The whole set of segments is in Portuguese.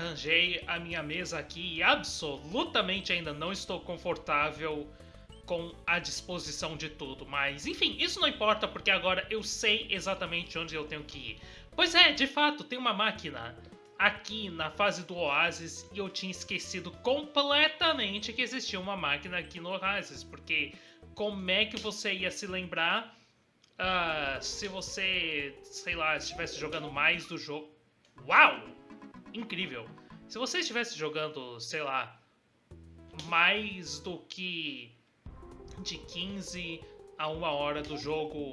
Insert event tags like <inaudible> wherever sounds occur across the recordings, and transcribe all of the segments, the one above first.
rearranjei a minha mesa aqui e absolutamente ainda não estou confortável com a disposição de tudo. Mas, enfim, isso não importa porque agora eu sei exatamente onde eu tenho que ir. Pois é, de fato, tem uma máquina aqui na fase do Oasis e eu tinha esquecido completamente que existia uma máquina aqui no Oasis. Porque como é que você ia se lembrar uh, se você, sei lá, estivesse jogando mais do jogo? Uau! Incrível! Se você estivesse jogando, sei lá, mais do que de 15 a uma hora do jogo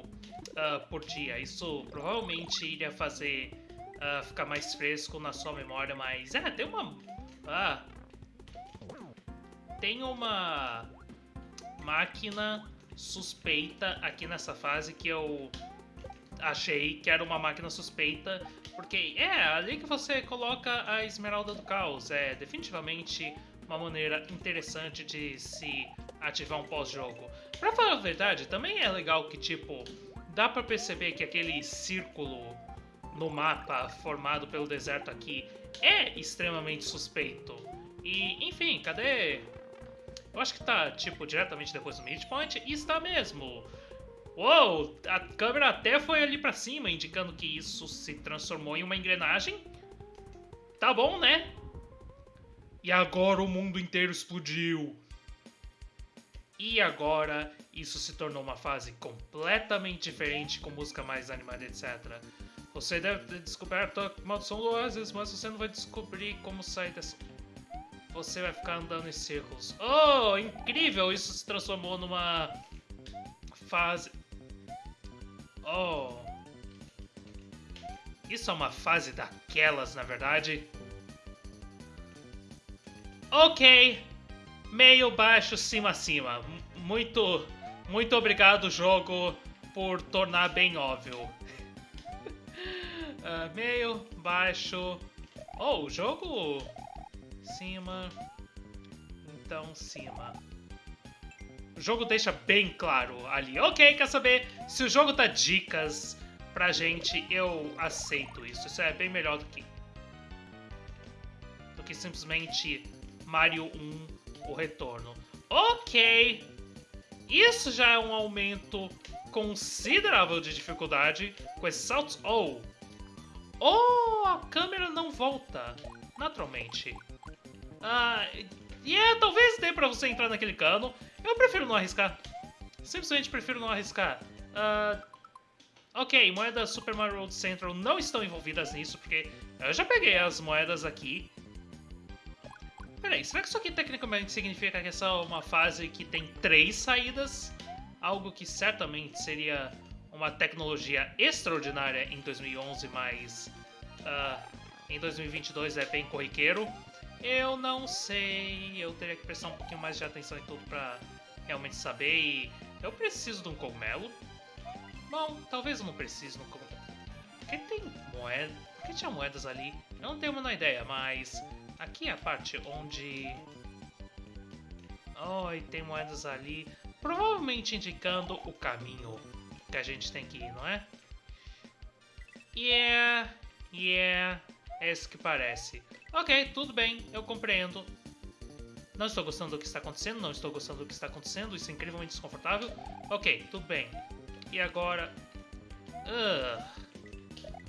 uh, por dia. Isso provavelmente iria fazer uh, ficar mais fresco na sua memória, mas é, tem uma. Ah, tem uma máquina suspeita aqui nessa fase que eu achei que era uma máquina suspeita, porque é ali que você coloca a Esmeralda do Caos. É definitivamente uma maneira interessante de se ativar um pós-jogo. Pra falar a verdade, também é legal que, tipo, dá pra perceber que aquele círculo no mapa formado pelo deserto aqui é extremamente suspeito. E, enfim, cadê... Eu acho que tá, tipo, diretamente depois do midpoint, e está mesmo. Uou, a câmera até foi ali pra cima, indicando que isso se transformou em uma engrenagem. Tá bom, né? E agora o mundo inteiro explodiu. E agora isso se tornou uma fase completamente diferente, com música mais animada, etc. Você deve ter descoberto a maldição do Oasis, mas você não vai descobrir como sair dessa. Você vai ficar andando em círculos. Oh, incrível! Isso se transformou numa fase. Oh. Isso é uma fase daquelas, na verdade. Ok, meio, baixo, cima, cima. Muito, muito obrigado, jogo, por tornar bem óbvio. uh, <laughs> meio, baixo. Oh, jogo. Cima. Então, cima. O jogo deixa bem claro ali. Ok, quer saber? Se o jogo dá dicas pra gente, eu aceito isso. Isso é bem melhor do que. do que simplesmente Mario 1 o retorno. Ok! Isso já é um aumento considerável de dificuldade com esses saltos. Oh! Oh, a câmera não volta, naturalmente. Ah, e yeah, é, talvez dê pra você entrar naquele cano. Eu prefiro não arriscar. Simplesmente prefiro não arriscar. Uh, ok, moedas Super Mario World Central não estão envolvidas nisso, porque eu já peguei as moedas aqui. Peraí, será que isso aqui tecnicamente significa que essa é uma fase que tem três saídas? Algo que certamente seria uma tecnologia extraordinária em 2011, mas uh, em 2022 é bem corriqueiro. Eu não sei, eu teria que prestar um pouquinho mais de atenção em tudo pra realmente saber e eu preciso de um cogumelo. Bom, talvez eu não precise de um cogumelo. Por que tem moeda? Por que tinha moedas ali? Eu não tenho a menor ideia, mas Aqui é a parte onde... Oh, e tem moedas ali, provavelmente indicando o caminho que a gente tem que ir, não é? Yeah, yeah, é isso que parece. Ok, tudo bem, eu compreendo. Não estou gostando do que está acontecendo, não estou gostando do que está acontecendo, isso é incrivelmente desconfortável. Ok, tudo bem. E agora... Uh,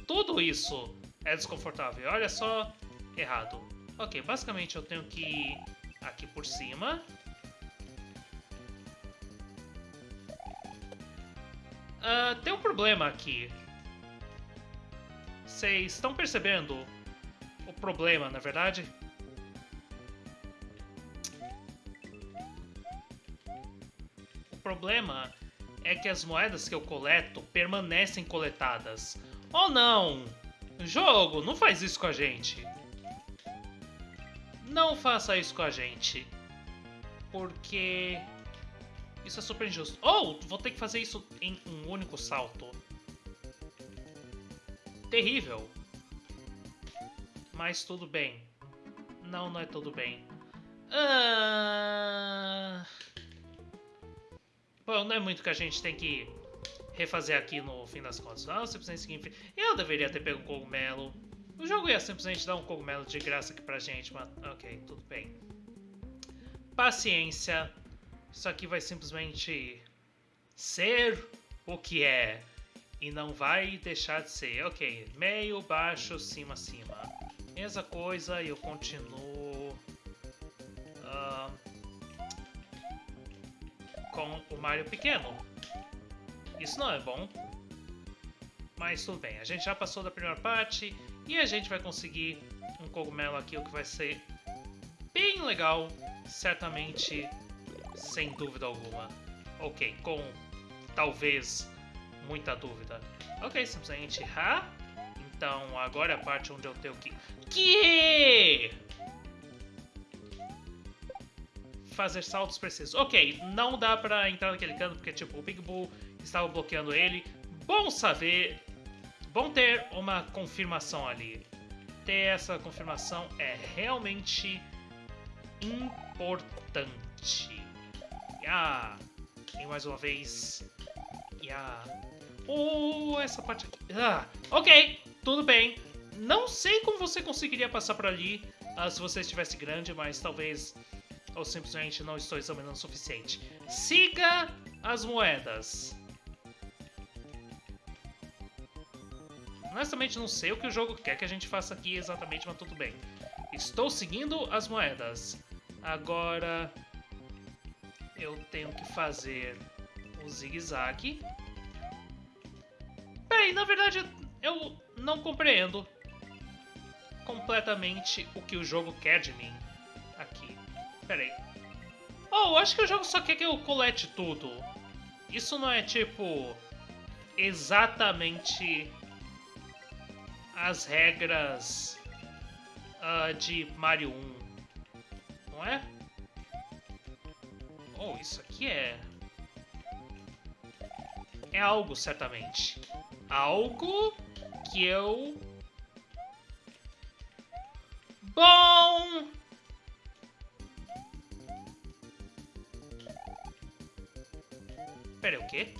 tudo isso é desconfortável, olha só, errado. Ok, basicamente eu tenho que ir aqui por cima. Uh, tem um problema aqui. Vocês estão percebendo o problema, na verdade? O problema é que as moedas que eu coleto permanecem coletadas. Oh não! Jogo, não faz isso com a gente. Não faça isso com a gente. Porque isso é super injusto. Ou oh, vou ter que fazer isso em um único salto. Terrível. Mas tudo bem. Não, não é tudo bem. Ah... Bom, não é muito que a gente tem que refazer aqui no fim das contas. Não, simplesmente seguir Eu deveria ter pego um cogumelo. O jogo ia simplesmente dar um cogumelo de graça aqui pra gente, mas ok, tudo bem. Paciência. Isso aqui vai simplesmente ser o que é. E não vai deixar de ser. Ok, meio, baixo, cima, cima. Mesma coisa, eu continuo... Uh, com o Mario pequeno. Isso não é bom. Mas tudo bem, a gente já passou da primeira parte e a gente vai conseguir um cogumelo aqui, o que vai ser bem legal, certamente, sem dúvida alguma. Ok, com talvez muita dúvida. Ok, simplesmente ha. Então agora é a parte onde eu tenho que... Que? Fazer saltos precisos. Ok, não dá pra entrar naquele canto porque tipo, o Big Bull estava bloqueando ele. Bom saber Bom ter uma confirmação ali. Ter essa confirmação é realmente importante. Yeah. E mais uma vez. Yeah. Oh, essa parte aqui. Ah, ok, tudo bem. Não sei como você conseguiria passar por ali uh, se você estivesse grande, mas talvez ou simplesmente não estou examinando o suficiente. Siga as moedas. Honestamente, não sei o que o jogo quer que a gente faça aqui exatamente, mas tudo bem. Estou seguindo as moedas. Agora, eu tenho que fazer o zigue-zague. Bem, na verdade, eu não compreendo completamente o que o jogo quer de mim aqui. Peraí. Oh, acho que o jogo só quer que eu colete tudo. Isso não é, tipo, exatamente as regras uh, de Mario 1, não é? Oh, isso aqui é... É algo, certamente. Algo que eu... Bom... Pera, o quê?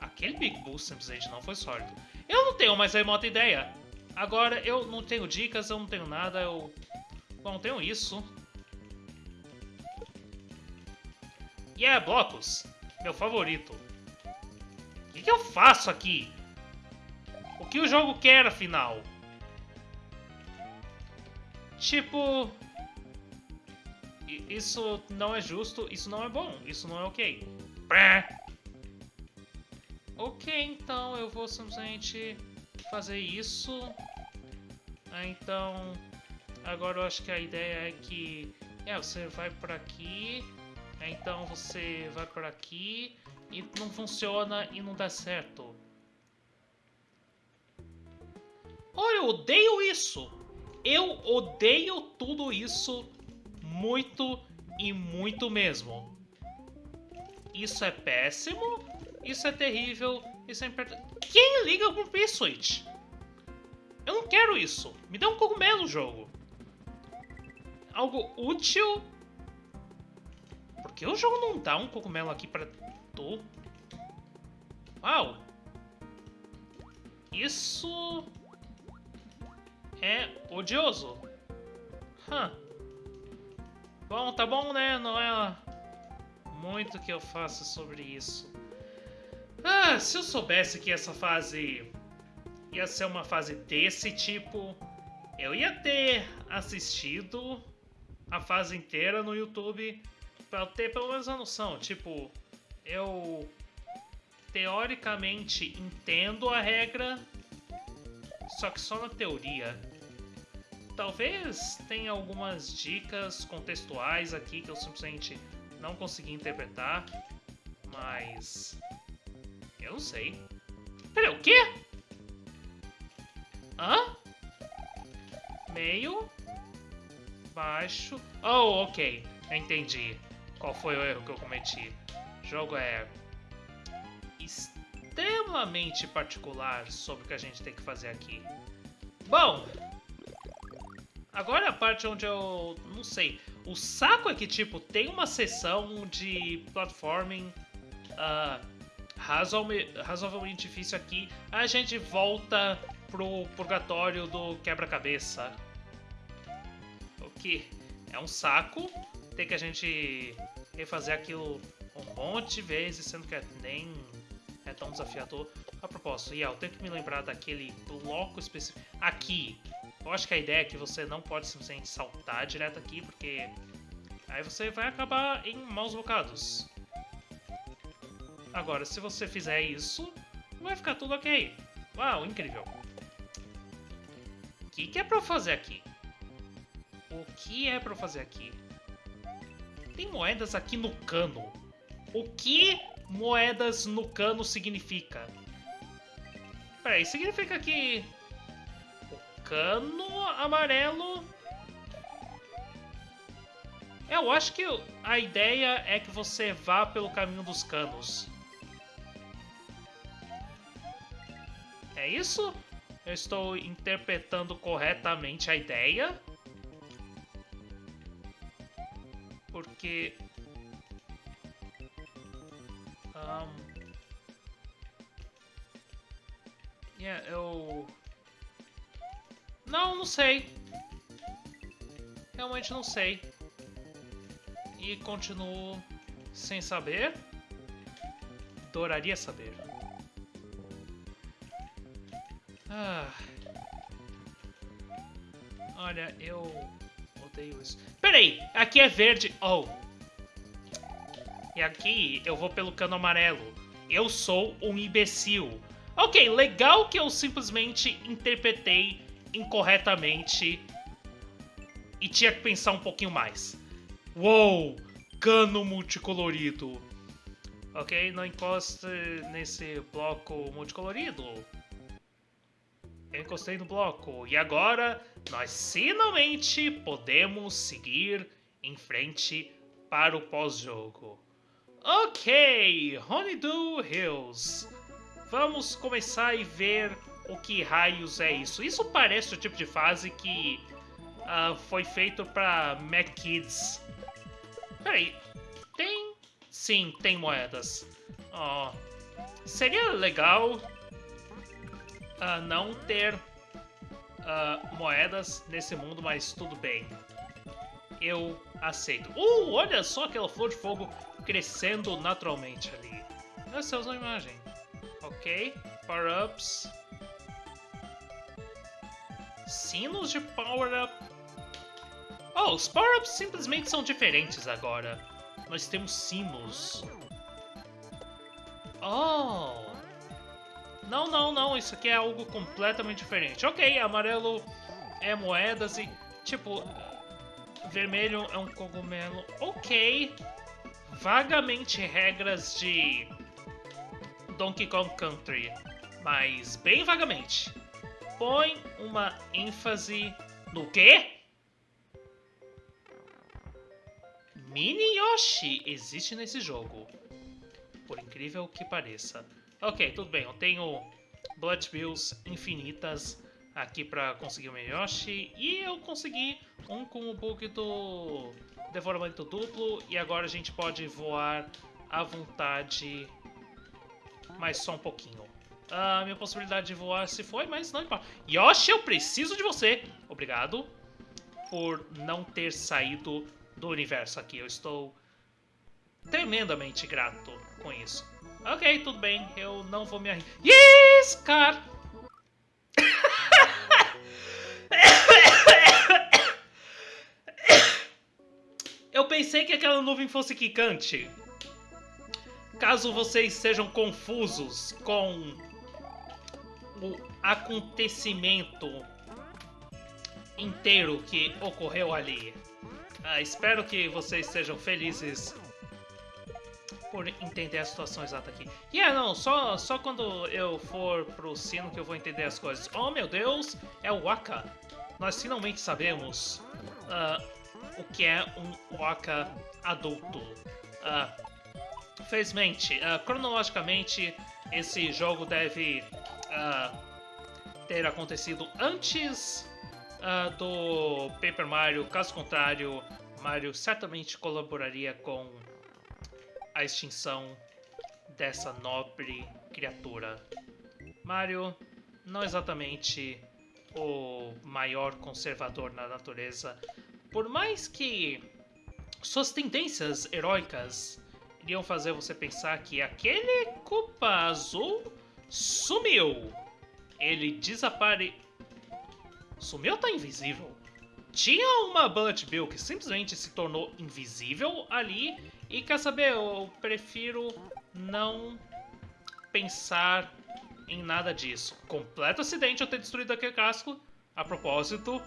Aquele Big Bull simplesmente não foi sólido. Eu não tenho mais a remota ideia. Agora, eu não tenho dicas, eu não tenho nada, eu... Bom, tenho isso. E yeah, é blocos. Meu favorito. O que, que eu faço aqui? Que o jogo quer, afinal? Tipo... Isso não é justo, isso não é bom, isso não é ok. Ok, então eu vou simplesmente fazer isso. Ah, então, agora eu acho que a ideia é que é, você vai por aqui, então você vai por aqui e não funciona e não dá certo. Olha, eu odeio isso! Eu odeio tudo isso muito e muito mesmo. Isso é péssimo isso é terrível, isso é importante. Quem liga com o P-Switch? Eu não quero isso. Me dá um cogumelo, jogo. Algo útil. Por que o jogo não dá um cogumelo aqui pra tu? Uau. Isso... É odioso. Bom, tá bom, né? Não é muito que eu faça sobre isso. Ah, se eu soubesse que essa fase ia ser uma fase desse tipo, eu ia ter assistido a fase inteira no YouTube para ter pelo menos a noção. Tipo, eu teoricamente entendo a regra, só que só na teoria. Talvez tenha algumas dicas contextuais aqui que eu simplesmente não consegui interpretar, mas eu não sei. Peraí, o quê? Hã? Meio. Baixo. Oh, ok. Entendi. Qual foi o erro que eu cometi. O jogo é extremamente particular sobre o que a gente tem que fazer aqui. Bom, agora é a parte onde eu não sei. O saco é que, tipo, tem uma sessão de platforming uh, razoavelmente difícil aqui. A gente volta pro purgatório do quebra-cabeça. O que é um saco. Tem que a gente refazer aquilo um monte de vezes, sendo que nem é tão desafiador. A propósito, tenho que me lembrar daquele bloco específico. Aqui, eu acho que a ideia é que você não pode simplesmente saltar direto aqui, porque aí você vai acabar em maus bocados. Agora, se você fizer isso, vai ficar tudo ok. Uau, incrível. O que, que é pra eu fazer aqui? O que é pra eu fazer aqui? Tem moedas aqui no cano. O que moedas no cano significa? Peraí, significa que o cano amarelo... Eu acho que a ideia é que você vá pelo caminho dos canos. É isso? Eu estou interpretando corretamente a ideia? Porque... Um... Yeah, eu... Não, não sei. Realmente não sei. E continuo sem saber. Adoraria saber. Ah. Olha, eu odeio isso. Peraí, aqui é verde. Oh. E aqui eu vou pelo cano amarelo. Eu sou um imbecil. Ok, legal que eu simplesmente interpretei incorretamente e tinha que pensar um pouquinho mais. Uou, cano multicolorido. Ok, não encoste nesse bloco multicolorido. Eu encostei no bloco e agora nós finalmente podemos seguir em frente para o pós-jogo. Ok, Honeydew Hills. Vamos começar e ver o que raios é isso. Isso parece o tipo de fase que uh, foi feito para Mac Kids. Peraí, tem... Sim, tem moedas. Oh, seria legal uh, não ter uh, moedas nesse mundo, mas tudo bem. Eu aceito. Uh, olha só aquela flor de fogo crescendo naturalmente ali. Essa é uma imagem. Ok, power-ups. Sinos de power-up. Oh, os power-ups simplesmente são diferentes agora. Nós temos sinos. Oh! Não, não, não, isso aqui é algo completamente diferente. Ok, amarelo é moedas e, tipo, vermelho é um cogumelo. Ok, vagamente regras de Donkey Kong Country, mas bem vagamente. Põe uma ênfase no quê? Mini Yoshi existe nesse jogo, por incrível que pareça. Ok, tudo bem. Eu tenho Blood Bills infinitas aqui para conseguir o Yoshi. E eu consegui um com o bug do devoramento duplo. E agora a gente pode voar à vontade, mas só um pouquinho. A minha possibilidade de voar se foi, mas não importa. Yoshi, eu preciso de você! Obrigado por não ter saído do universo aqui. Eu estou tremendamente grato com isso. Ok, tudo bem, eu não vou me arriscar. Eu pensei que aquela nuvem fosse quicante. Caso vocês sejam confusos com o acontecimento inteiro que ocorreu ali. Ah, espero que vocês sejam felizes por entender a situação exata aqui. E yeah, não, só, só quando eu for pro sino que eu vou entender as coisas. Oh meu Deus, é o Waka. Nós finalmente sabemos uh, o que é um Waka adulto. Uh, felizmente, uh, cronologicamente, esse jogo deve ter acontecido antes do Paper Mario. Caso contrário, Mario certamente colaboraria com a extinção dessa nobre criatura. Mario não exatamente o maior conservador na natureza. Por mais que suas tendências heróicas iriam fazer você pensar que aquele Culpa Azul sumiu. Ele desapare... Sumiu tá invisível? Tinha uma Bullet Bill que simplesmente se tornou invisível ali. E quer saber, eu prefiro não pensar em nada disso. Completo acidente eu ter destruído aquele casco. A propósito,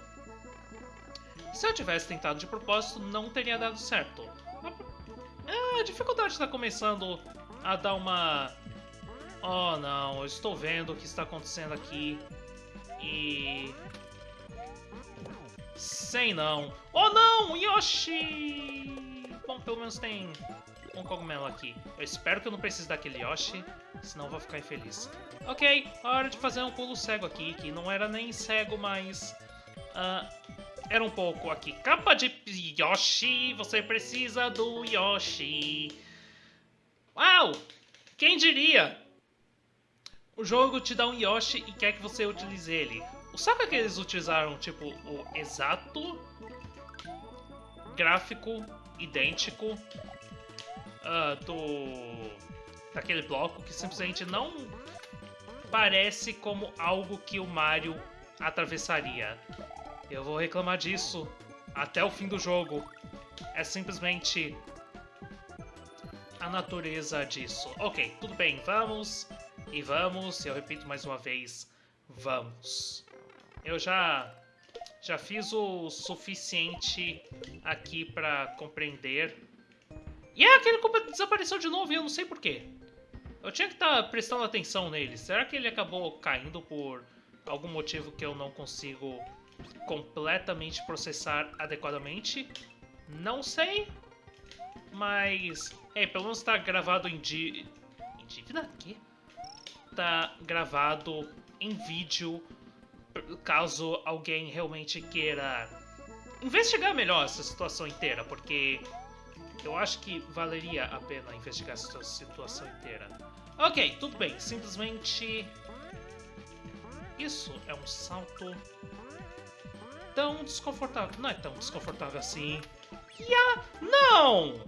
se eu tivesse tentado de propósito, não teria dado certo. É, a dificuldade está começando a dar uma... Oh não, eu estou vendo o que está acontecendo aqui. E... Sei não. Oh não, Yoshi! Bom, pelo menos tem um cogumelo aqui. Eu espero que eu não precise daquele Yoshi, senão vou ficar infeliz. Ok, hora de fazer um pulo cego aqui, que não era nem cego, mas... Uh, era um pouco aqui. Capa de Yoshi, você precisa do Yoshi. Uau! Quem diria? O jogo te dá um Yoshi e quer que você utilize ele. O saco que eles utilizaram, tipo, o exato gráfico idêntico uh, do daquele bloco que simplesmente não parece como algo que o Mario atravessaria. Eu vou reclamar disso até o fim do jogo. É simplesmente a natureza disso. Ok, tudo bem, vamos e vamos. Eu repito mais uma vez, vamos. Eu já já fiz o suficiente aqui para compreender. E é aquele que desapareceu de novo e eu não sei porquê. Eu tinha que estar tá prestando atenção nele. Será que ele acabou caindo por algum motivo que eu não consigo completamente processar adequadamente. Não sei, mas é, pelo menos está gravado em di... em dívida aqui. Tá gravado em vídeo, caso alguém realmente queira investigar melhor essa situação inteira, porque eu acho que valeria a pena investigar essa situação inteira. Ok, tudo bem, simplesmente isso é um salto tão desconfortável. Não é tão desconfortável assim. Ya! Não!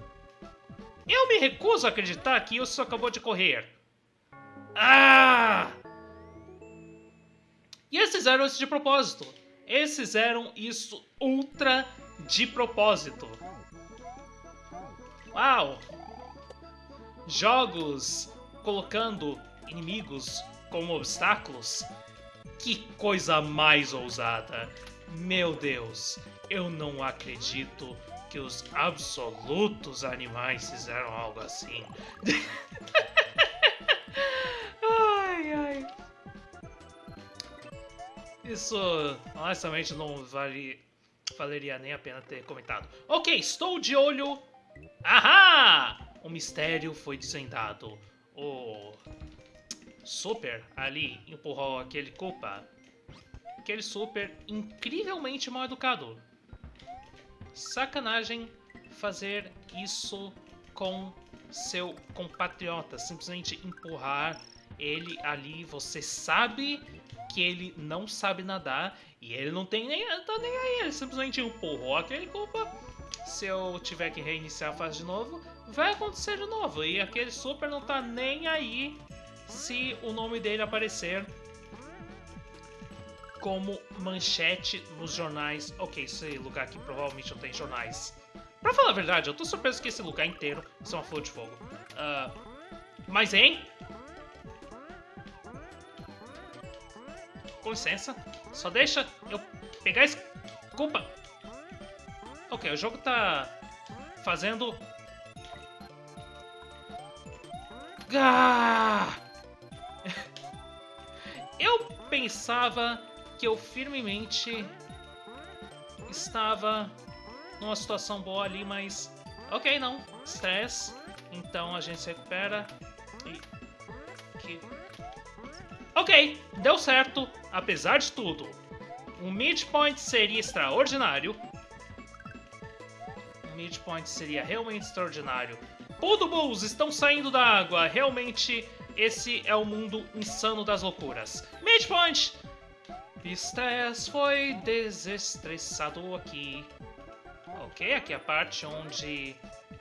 Eu me recuso a acreditar que isso acabou de correr. Ah! E eles fizeram isso de propósito. Eles fizeram isso ultra de propósito. Uau! Jogos colocando inimigos como obstáculos. Que coisa mais ousada! Meu Deus, eu não acredito que os absolutos animais fizeram algo assim. <laughs> ai, ai. Isso, honestamente, não vale, valeria nem a pena ter comentado. Ok, estou de olho. Ahá! O mistério foi desvendado. O Super ali empurrou aquele culpa aquele super incrivelmente mal educado. Sacanagem fazer isso com seu compatriota, simplesmente empurrar ele ali, você sabe que ele não sabe nadar e ele não tem nem, tá nem aí, ele simplesmente empurrou aquele culpa. Se eu tiver que reiniciar a fase de novo, vai acontecer de novo. E aquele super não tá nem aí se o nome dele aparecer como manchete nos jornais. Ok, esse lugar aqui provavelmente não tem jornais. Pra falar a verdade, eu tô surpreso que esse lugar inteiro é uma flor de fogo. Uh, mas, hein? Com licença. Só deixa eu pegar esse... Culpa. Ok, o jogo tá fazendo... Ah! <laughs> Eu pensava que eu firmemente estava numa situação boa ali, mas ok, não, stress, então a gente se recupera e que ok, deu certo, apesar de tudo. O midpoint seria extraordinário. O midpoint seria realmente extraordinário. Bulls estão saindo da água, realmente esse é o mundo insano das loucuras. Midpoint! Pistes foi desestressado aqui. Ok, aqui é a parte onde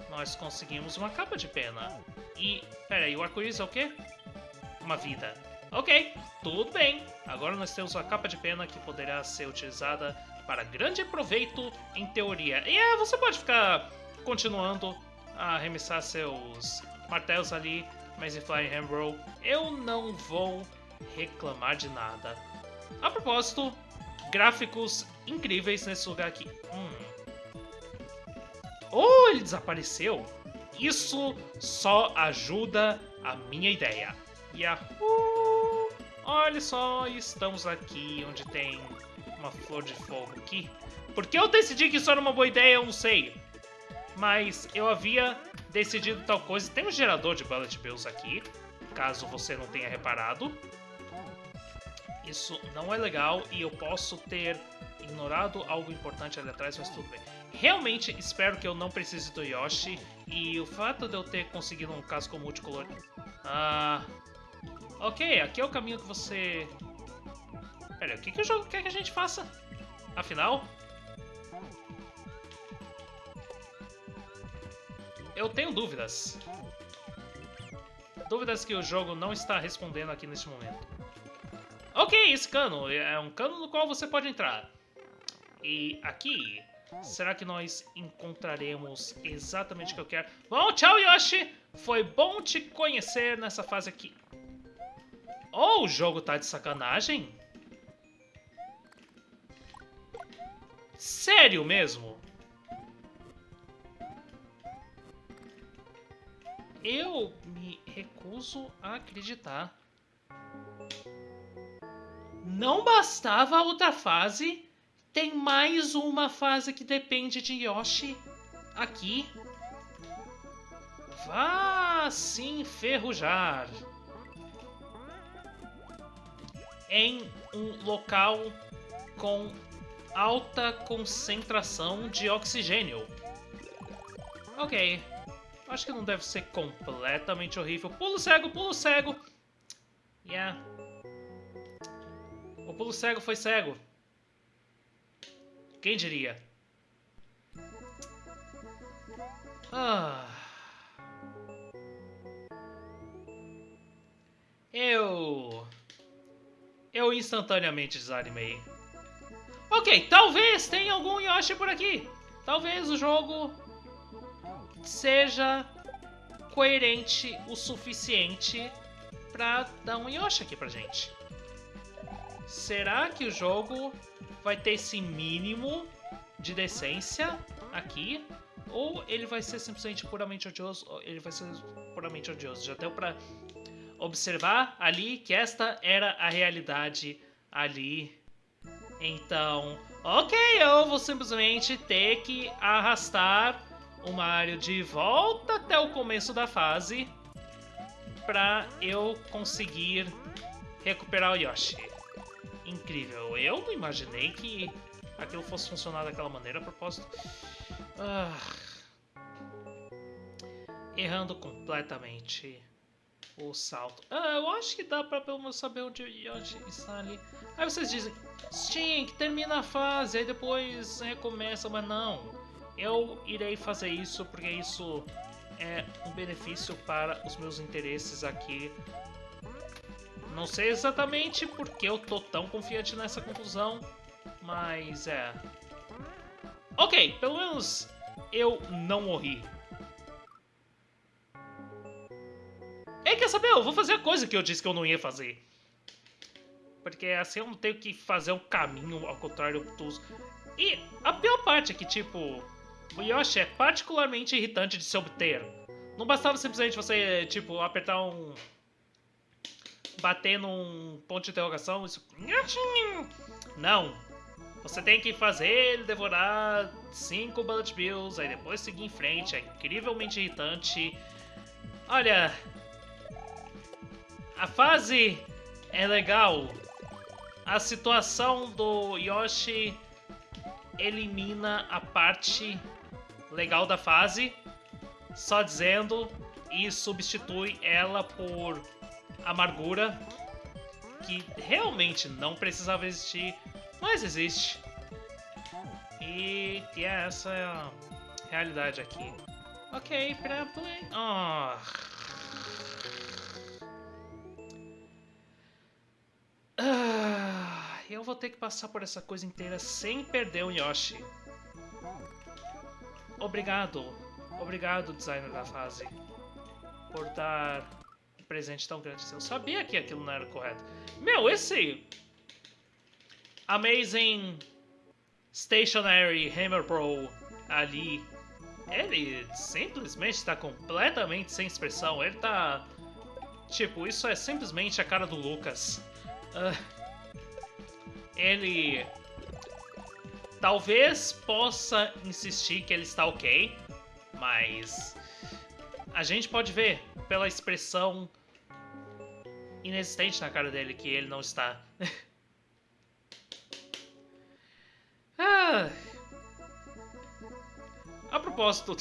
nós conseguimos uma capa de pena. E, pera aí, o arco-íris é o quê? Uma vida. Ok, tudo bem. Agora nós temos uma capa de pena que poderá ser utilizada para grande proveito em teoria. E é, você pode ficar continuando a arremessar seus martelos ali, mas em Flying Hammer eu não vou reclamar de nada. A propósito, gráficos incríveis nesse lugar aqui. Hum. Oh, ele desapareceu! Isso só ajuda a minha ideia. Yahoo! Olha só, estamos aqui onde tem uma flor de fogo aqui. Por que eu decidi que isso era uma boa ideia, eu não sei. Mas eu havia decidido tal coisa. Tem um gerador de Bullet Bills aqui, caso você não tenha reparado. Isso não é legal e eu posso ter ignorado algo importante ali atrás, mas tudo bem. Realmente espero que eu não precise do Yoshi e o fato de eu ter conseguido um casco multicolor... Ah... Ok, aqui é o caminho que você... Pera, o que, que o jogo quer que a gente faça? Afinal... Eu tenho dúvidas. Dúvidas que o jogo não está respondendo aqui neste momento. Ok, esse cano é um cano no qual você pode entrar. E aqui, será que nós encontraremos exatamente o que eu quero? Bom, tchau Yoshi! Foi bom te conhecer nessa fase aqui. Oh, o jogo tá de sacanagem? Sério mesmo? Eu me recuso a acreditar. Não bastava a outra fase, tem mais uma fase que depende de Yoshi aqui. Vá se enferrujar em um local com alta concentração de oxigênio. Ok, acho que não deve ser completamente horrível. Pulo cego, pulo cego! Yeah. Pulo cego foi cego. Quem diria? Ah. Eu... Eu instantaneamente desanimei. Ok, talvez tenha algum Yoshi por aqui. Talvez o jogo seja coerente o suficiente pra dar um Yoshi aqui pra gente. Será que o jogo vai ter esse mínimo de decência aqui? Ou ele vai ser simplesmente puramente odioso? Ele vai ser puramente odioso. Já deu pra observar ali que esta era a realidade ali. Então, ok, eu vou simplesmente ter que arrastar o Mario de volta até o começo da fase para eu conseguir recuperar o Yoshi incrível. Eu não imaginei que aquilo fosse funcionar daquela maneira a propósito. Ah, errando completamente o salto. Ah, eu acho que dá pra pelo menos saber onde Yoshi está ali. Aí vocês dizem, Sim, que termina a fase, aí depois recomeça, mas não. Eu irei fazer isso porque isso é um benefício para os meus interesses aqui não sei exatamente porque eu tô tão confiante nessa conclusão, mas é... Ok, pelo menos eu não morri. Ei, quer saber? Eu vou fazer a coisa que eu disse que eu não ia fazer. Porque assim eu não tenho que fazer um caminho ao contrário do Tuzo. E a pior parte é que, tipo, o Yoshi é particularmente irritante de se obter. Não bastava simplesmente você, tipo, apertar um bater num ponto de interrogação, isso... Não. Você tem que fazer ele devorar cinco Bullet Bills, aí depois seguir em frente. É incrivelmente irritante. Olha... A fase é legal. A situação do Yoshi elimina a parte legal da fase, só dizendo, e substitui ela por amargura que realmente não precisava existir, mas existe. E, e é essa a realidade aqui. Ok, pra play. Oh. Ah, eu vou ter que passar por essa coisa inteira sem perder o Yoshi. Obrigado, obrigado, designer da fase, por dar presente tão grande. Eu sabia que aquilo não era correto. Meu, esse Amazing Stationary Hammer Pro ali, ele simplesmente está completamente sem expressão. Ele tá... Tipo, isso é simplesmente a cara do Lucas. Uh, ele talvez possa insistir que ele está ok, mas a gente pode ver pela expressão inexistente na cara dele que ele não está. <laughs> ah. A propósito,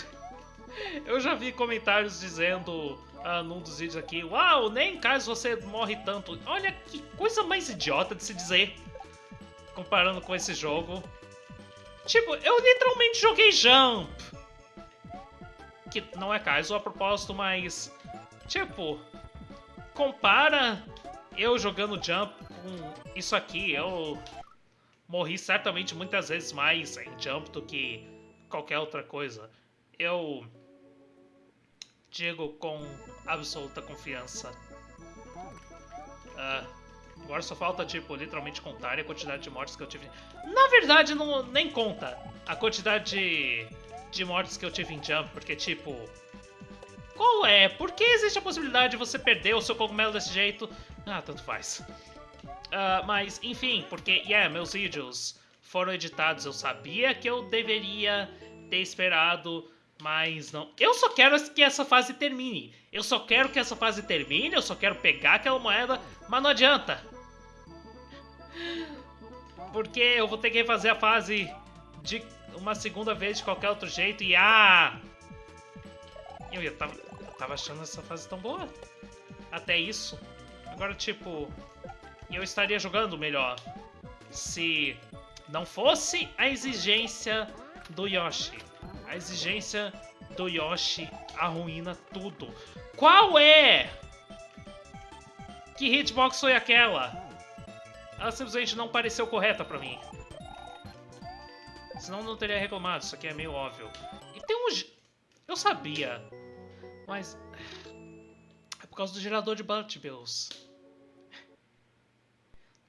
<laughs> eu já vi comentários dizendo ah, num dos vídeos aqui, uau, nem caso você morre tanto. Olha que coisa mais idiota de se dizer comparando com esse jogo. Tipo, eu literalmente joguei Jump. Que não é caso a propósito, mas... Tipo, compara eu jogando Jump com isso aqui. Eu morri certamente muitas vezes mais em Jump do que qualquer outra coisa. Eu digo com absoluta confiança. Uh, agora só falta, tipo, literalmente contar a quantidade de mortes que eu tive. Na verdade, não, nem conta a quantidade de, de mortes que eu tive em Jump, porque, tipo... Qual é? Por que existe a possibilidade de você perder o seu cogumelo desse jeito? Ah, tanto faz. Uh, mas, enfim, porque, yeah, meus vídeos foram editados. Eu sabia que eu deveria ter esperado mas não. Eu só quero que essa fase termine. Eu só quero que essa fase termine, eu só quero pegar aquela moeda, mas não adianta. Porque eu vou ter que refazer a fase de uma segunda vez de qualquer outro jeito e ah! Eu, eu, tava, eu tava achando essa fase tão boa. Até isso. Agora, tipo, eu estaria jogando melhor se não fosse a exigência do Yoshi. A exigência do Yoshi arruína tudo. Qual é? Que hitbox foi aquela? Ela simplesmente não pareceu correta pra mim. Senão não teria reclamado, isso aqui é meio óbvio. E tem um... Eu sabia. Mas... É por causa do gerador de Bills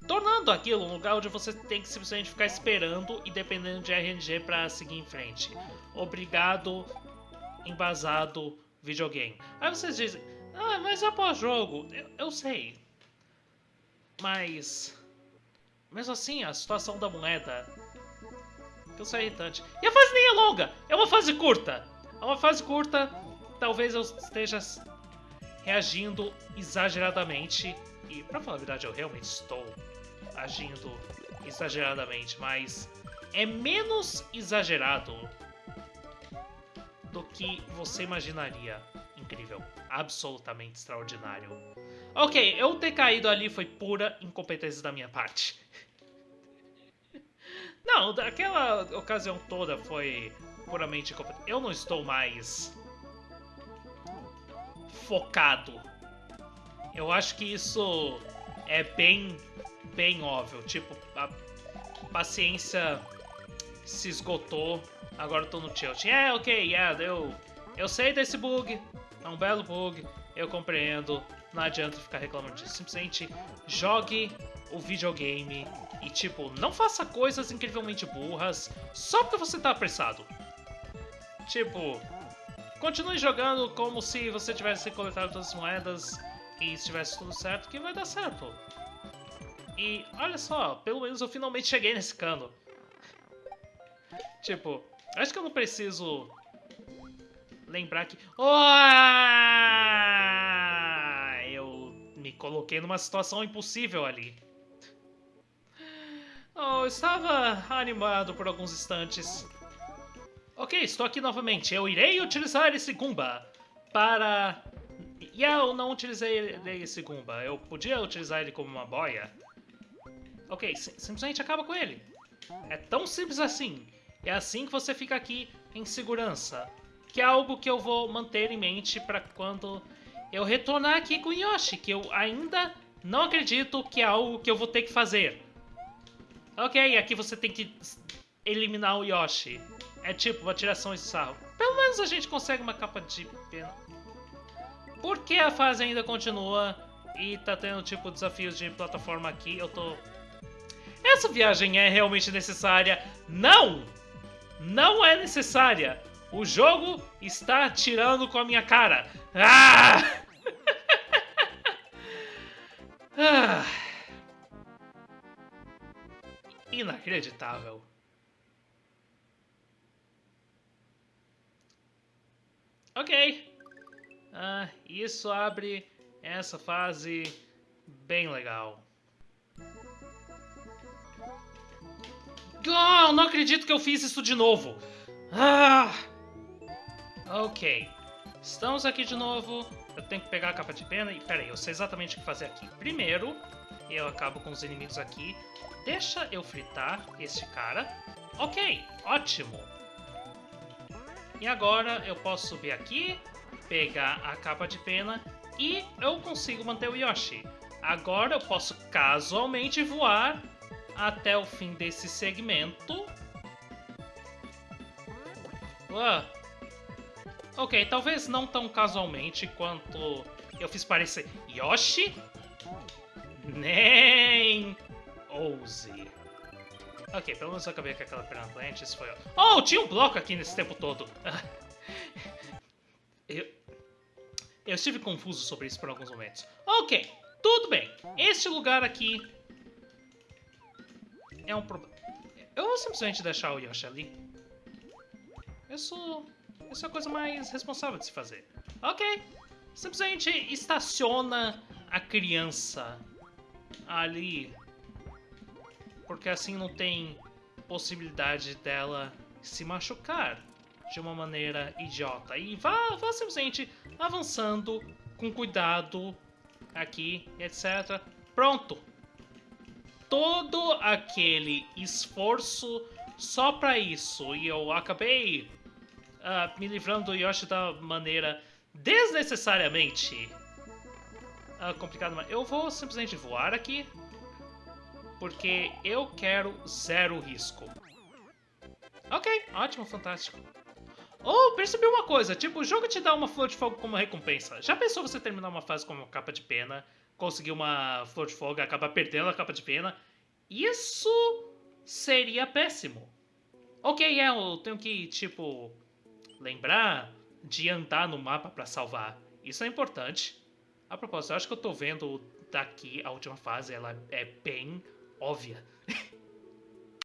tornando aquilo um lugar onde você tem que simplesmente ficar esperando e dependendo de RNG para seguir em frente. Obrigado, embasado videogame. Aí vocês dizem, ah, mas após jogo, eu, eu sei. Mas, mesmo assim, a situação da moeda que eu irritante. E a fase nem é longa, é uma fase curta. É uma fase curta, talvez eu esteja reagindo exageradamente. E, pra falar a verdade, eu realmente estou agindo exageradamente, mas é menos exagerado do que você imaginaria. Incrível. Absolutamente extraordinário. Ok, eu ter caído ali foi pura incompetência da minha parte. <laughs> Não, aquela ocasião toda foi puramente incompetência. Eu não estou mais focado. Eu acho que isso é bem bem óbvio. Tipo, a paciência se esgotou, agora eu tô no tilt. É, ok, yeah, eu, eu sei desse bug, é um belo bug, eu compreendo, não adianta ficar reclamando disso. Simplesmente jogue o videogame e, tipo, não faça coisas incrivelmente burras só porque você tá apressado. Tipo, continue jogando como se você tivesse coletado todas as moedas e estivesse tudo certo, que vai dar certo. E olha só, pelo menos eu finalmente cheguei nesse cano. Tipo, acho que eu não preciso lembrar que... Oh! Eu me coloquei numa situação impossível ali. Oh, eu estava animado por alguns instantes. Ok, estou aqui novamente. Eu irei utilizar esse Goomba para E eu não utilizei esse Goomba. Eu podia utilizar ele como uma boia. Ok, simplesmente acaba com ele. É tão simples assim. É assim que você fica aqui em segurança. Que é algo que eu vou manter em mente para quando eu retornar aqui com Yoshi, que eu ainda não acredito que é algo que eu vou ter que fazer. Ok, aqui você tem que eliminar o Yoshi. É tipo uma tiração de sarro. Pelo menos a gente consegue uma capa de pena. Por que a fase ainda continua e tá tendo tipo desafios de plataforma aqui? Eu tô... Essa viagem é realmente necessária? Não! Não é necessária! O jogo está tirando com a minha cara. Ah! <laughs> ah! Inacreditável. Ok. Ah, isso abre essa fase bem legal. Oh, não acredito que eu fiz isso de novo. Ah! Ok. Estamos aqui de novo. Eu tenho que pegar a capa de pena e... Pera aí, eu sei exatamente o que fazer aqui. Primeiro, eu acabo com os inimigos aqui. Deixa eu fritar esse cara. Ok, ótimo. E agora eu posso subir aqui, pegar a capa de pena e eu consigo manter o Yoshi. Agora eu posso casualmente voar até o fim desse segmento. Ué, Ok, talvez não tão casualmente quanto eu fiz parecer Yoshi. Nem ouse. Ok, pelo menos eu acabei com aquela perna Atlantis, foi... Oh, tinha um bloco aqui nesse tempo todo. <laughs> eu... Eu estive confuso sobre isso por alguns momentos. Ok, tudo bem. Este lugar aqui é um problema. Eu vou simplesmente deixar o Yoshi ali. Isso isso é a coisa mais responsável de se fazer. Ok. Simplesmente estaciona a criança ali. Porque assim não tem possibilidade dela se machucar de uma maneira idiota. E vá, vá simplesmente avançando com cuidado aqui, etc. Pronto! Todo aquele esforço só para isso. E eu acabei uh, me livrando do Yoshi da maneira desnecessariamente uh, complicada. Eu vou simplesmente voar aqui, porque eu quero zero risco. Ok, ótimo, fantástico. Oh, percebi uma coisa, tipo, o jogo te dá uma flor de fogo como recompensa. Já pensou você terminar uma fase com uma capa de pena, conseguir uma flor de fogo e acabar perdendo a capa de pena? Isso seria péssimo. Ok, é, eu tenho que, tipo, lembrar de andar no mapa para salvar. Isso é importante. A propósito, eu acho que eu tô vendo daqui a última fase, ela é bem óbvia.